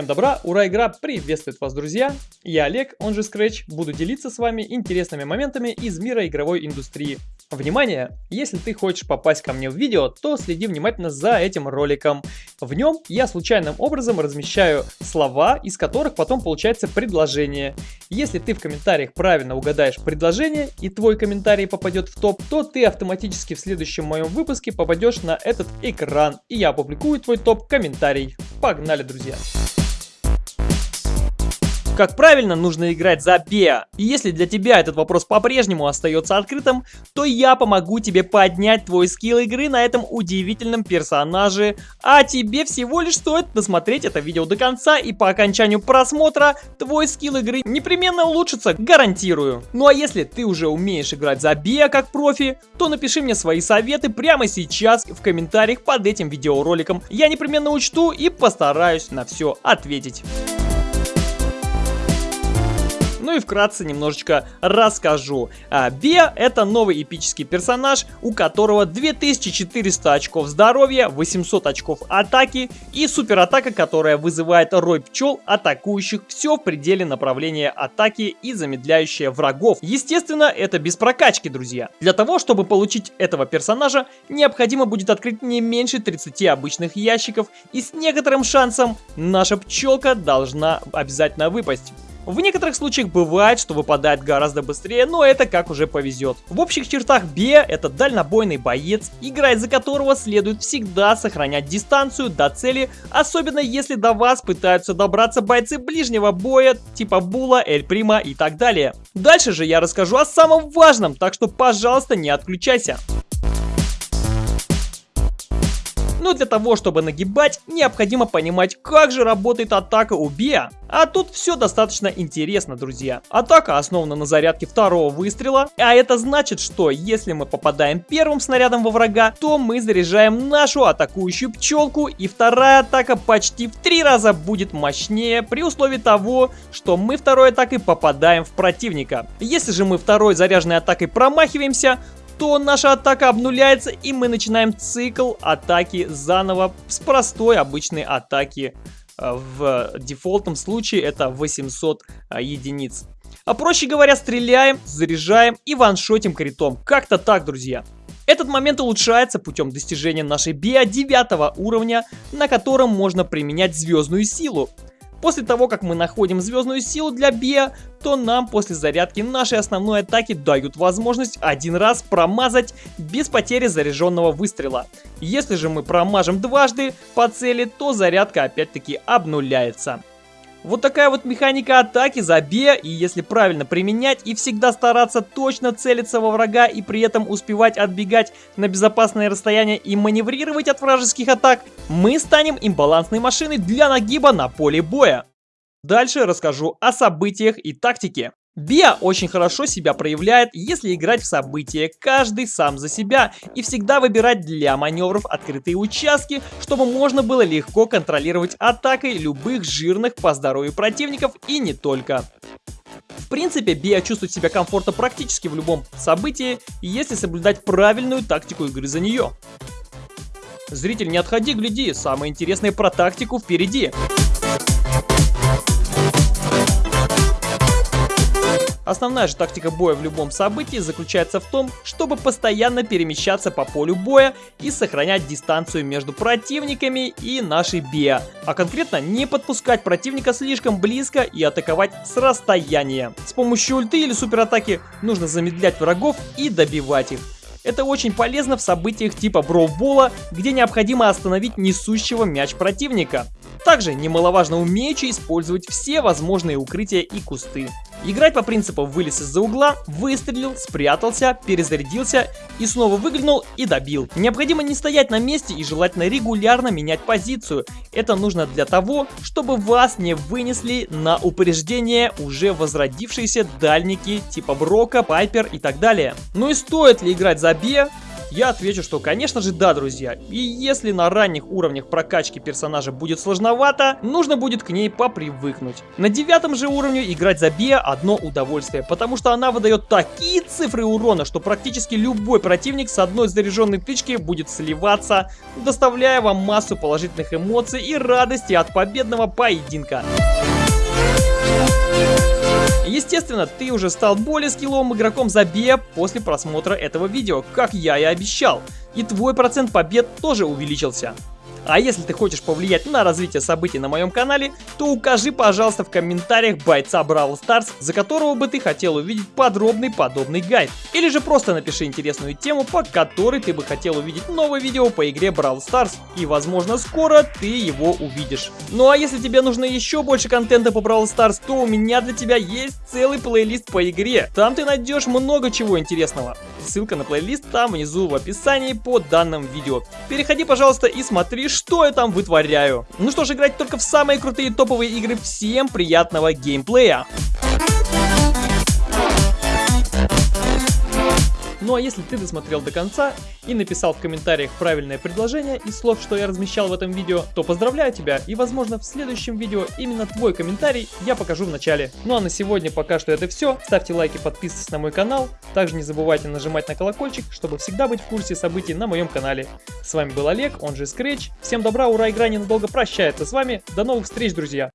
Всем добра, ура, игра приветствует вас, друзья! Я Олег, он же Scratch, буду делиться с вами интересными моментами из мира игровой индустрии. Внимание! Если ты хочешь попасть ко мне в видео, то следи внимательно за этим роликом. В нем я случайным образом размещаю слова, из которых потом получается предложение. Если ты в комментариях правильно угадаешь предложение и твой комментарий попадет в топ, то ты автоматически в следующем моем выпуске попадешь на этот экран, и я опубликую твой топ-комментарий. Погнали, друзья! Как правильно нужно играть за Беа? И если для тебя этот вопрос по-прежнему остается открытым, то я помогу тебе поднять твой скилл игры на этом удивительном персонаже. А тебе всего лишь стоит досмотреть это видео до конца, и по окончанию просмотра твой скилл игры непременно улучшится, гарантирую. Ну а если ты уже умеешь играть за Беа как профи, то напиши мне свои советы прямо сейчас в комментариях под этим видеороликом. Я непременно учту и постараюсь на все ответить. Ну и вкратце немножечко расскажу. А, это новый эпический персонаж, у которого 2400 очков здоровья, 800 очков атаки и суператака, которая вызывает рой пчел, атакующих все в пределе направления атаки и замедляющая врагов. Естественно, это без прокачки, друзья. Для того, чтобы получить этого персонажа, необходимо будет открыть не меньше 30 обычных ящиков и с некоторым шансом наша пчелка должна обязательно выпасть. В некоторых случаях бывает, что выпадает гораздо быстрее, но это как уже повезет. В общих чертах Бе это дальнобойный боец, играть за которого следует всегда сохранять дистанцию до цели, особенно если до вас пытаются добраться бойцы ближнего боя, типа Була, Эль Прима и так далее. Дальше же я расскажу о самом важном, так что пожалуйста не отключайся. Но для того, чтобы нагибать, необходимо понимать, как же работает атака у Биа. А тут все достаточно интересно, друзья. Атака основана на зарядке второго выстрела, а это значит, что если мы попадаем первым снарядом во врага, то мы заряжаем нашу атакующую пчелку, и вторая атака почти в три раза будет мощнее, при условии того, что мы второй атакой попадаем в противника. Если же мы второй заряженной атакой промахиваемся, то наша атака обнуляется и мы начинаем цикл атаки заново с простой обычной атаки. Э, в дефолтном случае это 800 э, единиц. А проще говоря, стреляем, заряжаем и ваншотим критом. Как-то так, друзья. Этот момент улучшается путем достижения нашей био 9 уровня, на котором можно применять звездную силу. После того, как мы находим звездную силу для Биа, то нам после зарядки нашей основной атаки дают возможность один раз промазать без потери заряженного выстрела. Если же мы промажем дважды по цели, то зарядка опять-таки обнуляется. Вот такая вот механика атаки за Б, и если правильно применять и всегда стараться точно целиться во врага и при этом успевать отбегать на безопасное расстояние и маневрировать от вражеских атак, мы станем имбалансной машиной для нагиба на поле боя. Дальше расскажу о событиях и тактике. Биа очень хорошо себя проявляет, если играть в события, каждый сам за себя, и всегда выбирать для маневров открытые участки, чтобы можно было легко контролировать атакой любых жирных по здоровью противников и не только. В принципе, Биа чувствует себя комфортно практически в любом событии, если соблюдать правильную тактику игры за нее. Зритель, не отходи, гляди, самое интересное про тактику впереди. Основная же тактика боя в любом событии заключается в том, чтобы постоянно перемещаться по полю боя и сохранять дистанцию между противниками и нашей биа, а конкретно не подпускать противника слишком близко и атаковать с расстояния. С помощью ульты или суператаки нужно замедлять врагов и добивать их. Это очень полезно в событиях типа броубола, где необходимо остановить несущего мяч противника. Также немаловажно умеючи использовать все возможные укрытия и кусты. Играть по принципу вылез из-за угла, выстрелил, спрятался, перезарядился и снова выглянул и добил. Необходимо не стоять на месте и желательно регулярно менять позицию. Это нужно для того, чтобы вас не вынесли на упреждение уже возродившиеся дальники типа Брока, Пайпер и так далее. Ну и стоит ли играть за Бе? Я отвечу, что конечно же да, друзья. И если на ранних уровнях прокачки персонажа будет сложновато, нужно будет к ней попривыкнуть. На девятом же уровне играть за Бия одно удовольствие, потому что она выдает такие цифры урона, что практически любой противник с одной заряженной тычки будет сливаться, доставляя вам массу положительных эмоций и радости от победного поединка. Естественно, ты уже стал более скилловым игроком за Забея после просмотра этого видео, как я и обещал. И твой процент побед тоже увеличился. А если ты хочешь повлиять на развитие событий на моем канале, то укажи, пожалуйста, в комментариях бойца Brawl Stars, за которого бы ты хотел увидеть подробный подобный гайд. Или же просто напиши интересную тему, по которой ты бы хотел увидеть новое видео по игре Brawl Stars. И возможно скоро ты его увидишь. Ну а если тебе нужно еще больше контента по Brawl Stars, то у меня для тебя есть целый плейлист по игре. Там ты найдешь много чего интересного. Ссылка на плейлист там внизу в описании под данным видео. Переходи, пожалуйста, и смотри, что я там вытворяю. Ну что ж, играть только в самые крутые топовые игры. Всем приятного геймплея! Ну а если ты досмотрел до конца и написал в комментариях правильное предложение из слов, что я размещал в этом видео, то поздравляю тебя и возможно в следующем видео именно твой комментарий я покажу в начале. Ну а на сегодня пока что это все. Ставьте лайки, подписывайтесь на мой канал. Также не забывайте нажимать на колокольчик, чтобы всегда быть в курсе событий на моем канале. С вами был Олег, он же Scratch. Всем добра, ура, игра ненадолго прощается с вами. До новых встреч, друзья!